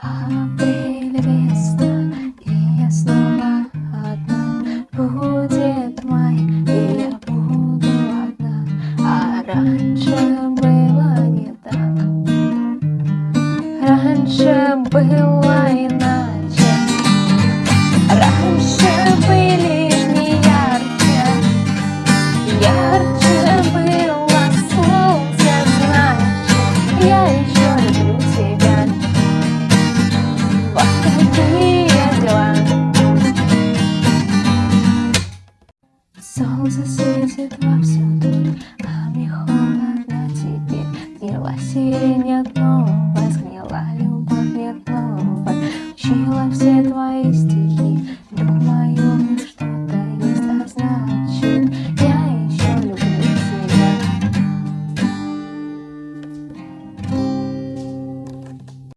Апрель и я снова одна. Будет май, и я буду одна. А раньше было не так. Раньше было иначе. Раньше были не ярче, было солнце, значит я. Солнце светит вовсюду, а мне холодно тебе, не лосей.